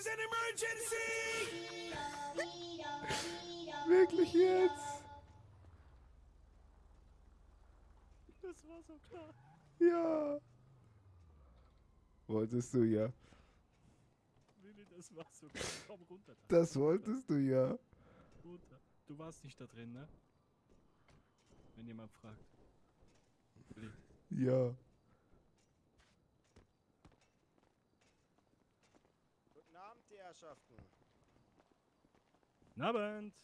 is an emergency! Wirklich jetzt? Das war so klar. Ja. Wolltest du ja. Willi, das war so klar. Komm runter da. Das wolltest du ja. Runter. Du warst nicht da drin, ne? Wenn jemand fragt. Willi. Ja. Guten Abend, die Herrschaften. Guten Abend.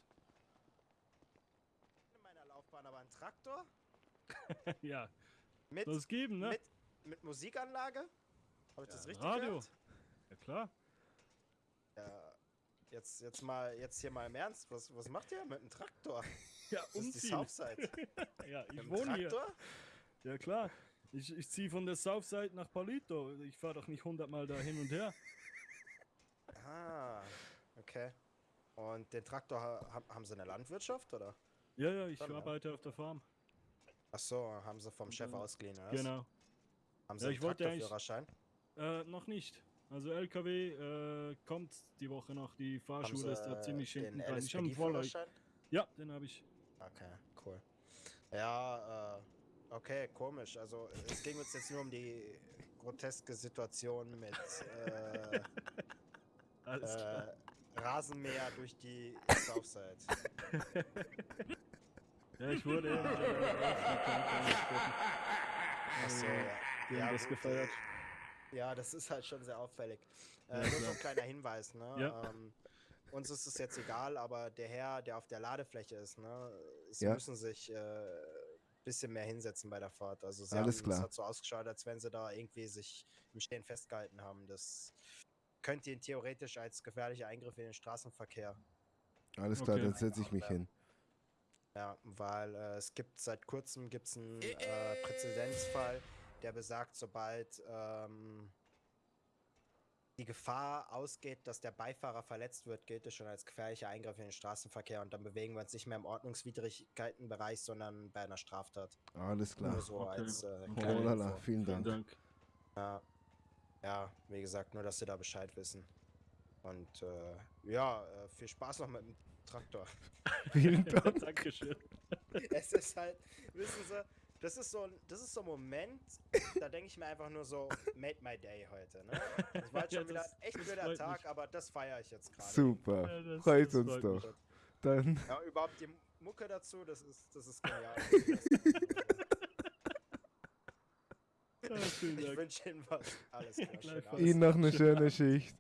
In meiner Laufbahn aber ein Traktor ja, mit, soll es geben, ne? mit, mit Musikanlage. Habe ich das richtig Radio. gehört? Ja klar. Ja, jetzt, jetzt mal, jetzt hier mal im Ernst. Was, was macht ihr mit einem Traktor? Ja, Das ist die umziehen. Southside. Ja, Mit ich einem wohne hier. Traktor? Ja klar. Ich, ich ziehe von der Southside nach Palito. Ich fahre doch nicht hundertmal da hin und her. Ah, okay. Und den Traktor ha- ha- haben sie in der Landwirtschaft, oder? Ja, ja, ich Dann, ja. arbeite auf der Farm. Ach so, haben sie vom Chef ausgeliehen, oder? Genau. Haben Ja, sie ich einen Traktorführerschein? Äh, noch nicht. Also LKW äh, kommt die Woche noch. Die Fahrschule ist da ziemlich den hinten dran. Ich habe einen Vorläufer. Ja, den habe ich. Okay, cool. Ja, äh, okay, komisch. Also es ging uns jetzt nur um die groteske Situation mit äh, Alles klar. äh, Rasenmäher durch die Southside. Ja, ich wurde. Achso, Äh, ja. Die haben das gefeiert. Ja, das ist halt schon sehr auffällig. Äh, Ja, nur so ein kleiner Hinweis, ne? Ja. Ähm, uns ist es jetzt egal, aber der Herr, der auf der Ladefläche ist, ne? Sie Ja. müssen sich äh, bisschen mehr hinsetzen bei der Fahrt. Also sie Alles haben, klar. es hat so ausgeschaut, als wenn sie da irgendwie sich im Stehen festgehalten haben. Das könnte ihn theoretisch als gefährlicher Eingriff in den Straßenverkehr. Alles klar, Okay. dann setze ich mich Ja. hin. Ja, weil äh, es gibt seit kurzem gibt's einen äh, Präzedenzfall, der besagt, sobald ähm, die Gefahr ausgeht, dass der Beifahrer verletzt wird, gilt es schon als gefährlicher Eingriff in den Straßenverkehr und dann bewegen wir uns nicht mehr im Ordnungswidrigkeitenbereich, sondern bei einer Straftat. Alles klar. Nur so Okay. als äh, Oh lala, vielen Vielen Dank. Dank. Ja. Ja, wie gesagt, nur dass sie da Bescheid wissen. Und äh, ja, äh, viel Spaß noch mit dem Traktor. Vielen Dank. Dankeschön. es ist halt, wissen Sie, das ist so ein, das ist so ein Moment, da denke ich mir einfach nur so, made my day heute. Ne? Das war halt Ja, schon wieder das- ein echt blöder Tag, mich. aber das feiere ich jetzt gerade. Super. Ja, das- Freut das uns freut doch. Dann Ja, überhaupt die Mucke dazu, das ist, das ist genial. Ich Dank. wünsche Ihnen was. Alles klar. Ihnen noch eine schöne Schicht.